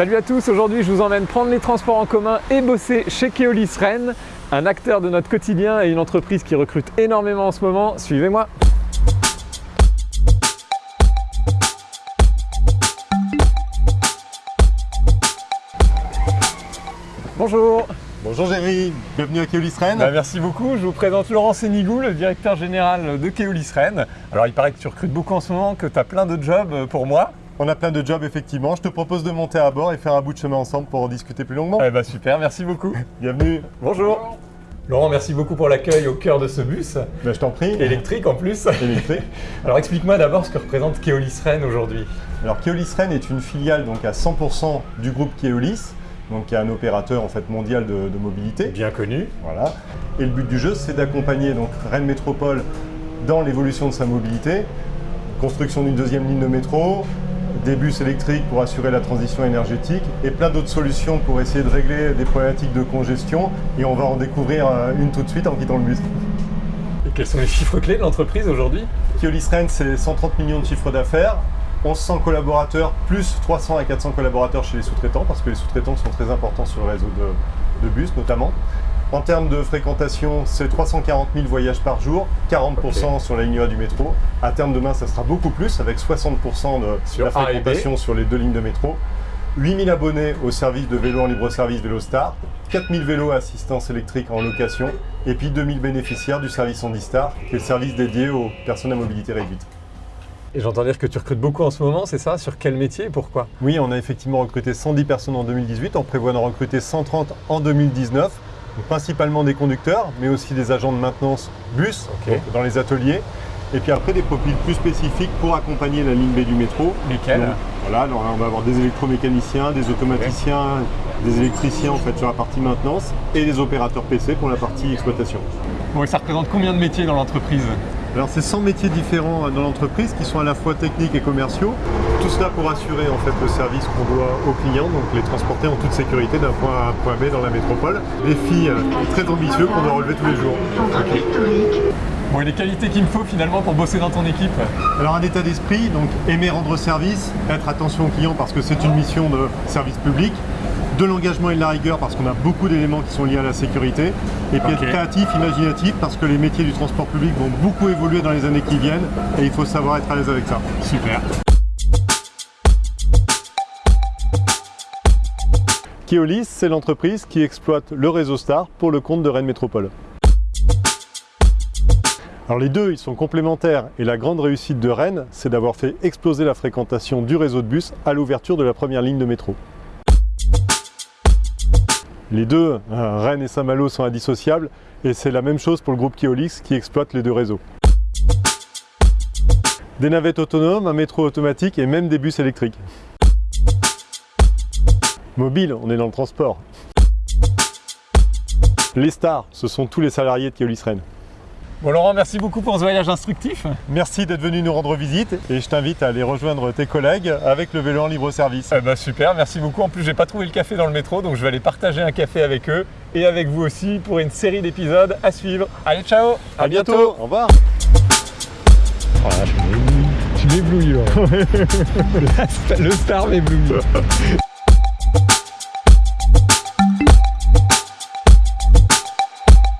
Salut à tous, aujourd'hui je vous emmène prendre les transports en commun et bosser chez Keolis Rennes, un acteur de notre quotidien et une entreprise qui recrute énormément en ce moment. Suivez-moi Bonjour Bonjour Jerry, bienvenue à Keolis Rennes. Bah, merci beaucoup, je vous présente Laurent Sénigou, le directeur général de Keolis Rennes. Alors il paraît que tu recrutes beaucoup en ce moment, que tu as plein de jobs pour moi. On a plein de jobs effectivement, je te propose de monter à bord et faire un bout de chemin ensemble pour en discuter plus longuement. Eh bah super, merci beaucoup. Bienvenue. Bonjour. Laurent, merci beaucoup pour l'accueil au cœur de ce bus. Ben, je t'en prie. Électrique en plus. Électrique. Alors explique-moi d'abord ce que représente Keolis Rennes aujourd'hui. Alors Keolis Rennes est une filiale donc à 100% du groupe Keolis, donc qui est un opérateur en fait mondial de, de mobilité. Bien connu. Voilà. Et le but du jeu, c'est d'accompagner donc Rennes Métropole dans l'évolution de sa mobilité, construction d'une deuxième ligne de métro, des bus électriques pour assurer la transition énergétique et plein d'autres solutions pour essayer de régler des problématiques de congestion. Et on va en découvrir euh, une tout de suite en quittant le bus. Et quels sont les chiffres clés de l'entreprise aujourd'hui? Keolis Rennes, c'est 130 millions de chiffres d'affaires, 1100 collaborateurs, plus 300 à 400 collaborateurs chez les sous-traitants, parce que les sous-traitants sont très importants sur le réseau de, de bus notamment. En termes de fréquentation, c'est 340 000 voyages par jour, 40% okay. sur la ligne A du métro. À terme demain, ça sera beaucoup plus, avec 60% de sur la fréquentation sur les deux lignes de métro. 8000 abonnés au service de vélo en libre-service VéloStar, 4000 vélos à assistance électrique en location, et puis 2000 bénéficiaires du service Handistar, qui est le service dédié aux personnes à mobilité réduite. Et j'entends dire que tu recrutes beaucoup en ce moment, c'est ça? Sur quel métier et pourquoi? Oui, on a effectivement recruté 110 personnes en 2018, on prévoit d'en recruter 130 en 2019 principalement des conducteurs, mais aussi des agents de maintenance bus okay. dans les ateliers. Et puis après, des profils plus spécifiques pour accompagner la ligne B du métro. Lesquels Voilà, alors on va avoir des électromécaniciens, des automaticiens, okay. des électriciens en fait sur la partie maintenance et des opérateurs PC pour la partie exploitation. Bon, et ça représente combien de métiers dans l'entreprise? Alors c'est 100 métiers différents dans l'entreprise qui sont à la fois techniques et commerciaux. Tout cela pour assurer en fait le service qu'on doit aux clients, donc les transporter en toute sécurité d'un point A à un point B dans la métropole. Défi très ambitieux qu'on doit relever tous les jours. Okay. Bon, et les qualités qu'il me faut finalement pour bosser dans ton équipe Alors un état d'esprit, donc aimer rendre service, être attention aux clients parce que c'est une mission de service public, de l'engagement et de la rigueur parce qu'on a beaucoup d'éléments qui sont liés à la sécurité et puis okay. être créatif, imaginatif parce que les métiers du transport public vont beaucoup évoluer dans les années qui viennent et il faut savoir être à l'aise avec ça. Super. Keolis, c'est l'entreprise qui exploite le réseau Star pour le compte de Rennes Métropole. Alors les deux, ils sont complémentaires et la grande réussite de Rennes, c'est d'avoir fait exploser la fréquentation du réseau de bus à l'ouverture de la première ligne de métro. Les deux, Rennes et Saint-Malo, sont indissociables et c'est la même chose pour le groupe Keolix qui exploite les deux réseaux. Des navettes autonomes, un métro automatique et même des bus électriques. Mobile, on est dans le transport. Les stars, ce sont tous les salariés de Keolis Rennes. Bon Laurent, merci beaucoup pour ce voyage instructif. Merci d'être venu nous rendre visite et je t'invite à aller rejoindre tes collègues avec le vélo en libre service. Eh ben super, merci beaucoup. En plus, j'ai pas trouvé le café dans le métro, donc je vais aller partager un café avec eux et avec vous aussi pour une série d'épisodes à suivre. Allez, ciao À, à bientôt. bientôt Au revoir oh là, Tu m'éblouis, le star m'éblouit.